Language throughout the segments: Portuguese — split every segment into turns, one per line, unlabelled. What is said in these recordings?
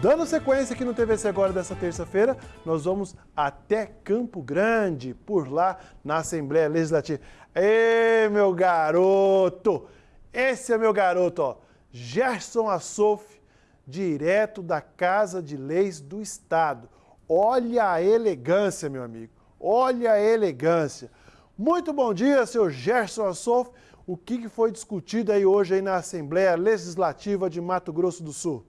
Dando sequência aqui no TVC agora dessa terça-feira, nós vamos até Campo Grande, por lá na Assembleia Legislativa. Ê, meu garoto! Esse é meu garoto, ó. Gerson Assof, direto da Casa de Leis do Estado. Olha a elegância, meu amigo. Olha a elegância. Muito bom dia, seu Gerson Assof. O que foi discutido aí hoje aí na Assembleia Legislativa de Mato Grosso do Sul?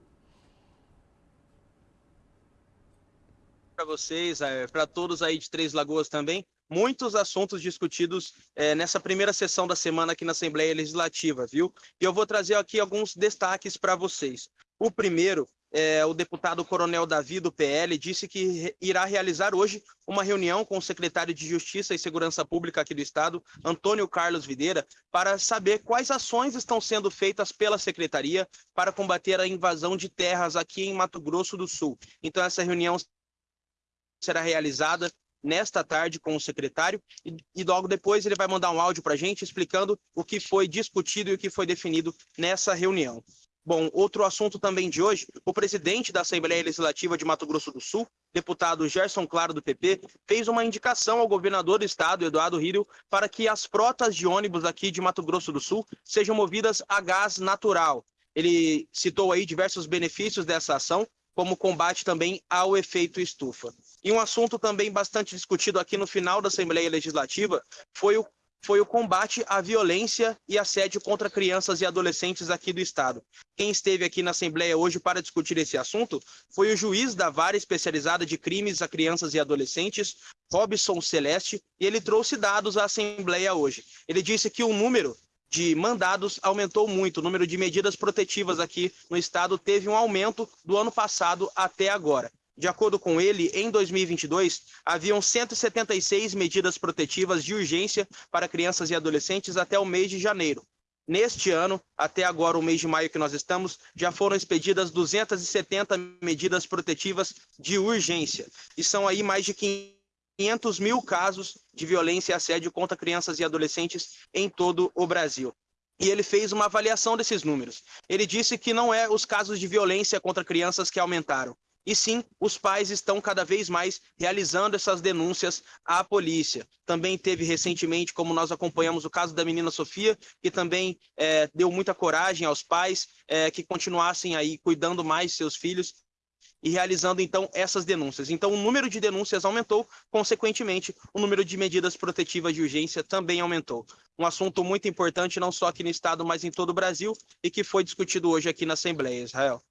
Para vocês, é, para todos aí de Três Lagoas também, muitos assuntos discutidos é, nessa primeira sessão da semana aqui na Assembleia Legislativa, viu? E eu vou trazer aqui alguns destaques para vocês. O primeiro é, o deputado Coronel Davi, do PL, disse que irá realizar hoje uma reunião com o secretário de Justiça e Segurança Pública aqui do Estado, Antônio Carlos Videira, para saber quais ações estão sendo feitas pela secretaria para combater a invasão de terras aqui em Mato Grosso do Sul. Então, essa reunião será realizada nesta tarde com o secretário e, e, logo depois ele vai mandar um áudio para a gente explicando o que foi discutido e o que foi definido nessa reunião. Bom, outro assunto também de hoje, o presidente da Assembleia Legislativa de Mato Grosso do Sul, deputado Gerson Claro do PP, fez uma indicação ao governador do estado, Eduardo Rírio, para que as frotas de ônibus aqui de Mato Grosso do Sul sejam movidas a gás natural. Ele citou aí diversos benefícios dessa ação, como combate também ao efeito estufa. E um assunto também bastante discutido aqui no final da Assembleia Legislativa foi o, foi o combate à violência e assédio contra crianças e adolescentes aqui do Estado. Quem esteve aqui na Assembleia hoje para discutir esse assunto foi o juiz da vara especializada de crimes a crianças e adolescentes, Robson Celeste, e ele trouxe dados à Assembleia hoje. Ele disse que o número de mandados aumentou muito. O número de medidas protetivas aqui no estado teve um aumento do ano passado até agora. De acordo com ele, em 2022, haviam 176 medidas protetivas de urgência para crianças e adolescentes até o mês de janeiro. Neste ano, até agora, o mês de maio que nós estamos, já foram expedidas 270 medidas protetivas de urgência. E são aí mais de 500 mil casos de violência e assédio contra crianças e adolescentes em todo o Brasil. E ele fez uma avaliação desses números. Ele disse que não é os casos de violência contra crianças que aumentaram, e sim, os pais estão cada vez mais realizando essas denúncias à polícia. Também teve recentemente, como nós acompanhamos, o caso da menina Sofia, que também é, deu muita coragem aos pais é, que continuassem aí cuidando mais de seus filhos e realizando então essas denúncias. Então, o número de denúncias aumentou, consequentemente, o número de medidas protetivas de urgência também aumentou. Um assunto muito importante, não só aqui no estado, mas em todo o Brasil, e que foi discutido hoje aqui na Assembleia, Israel.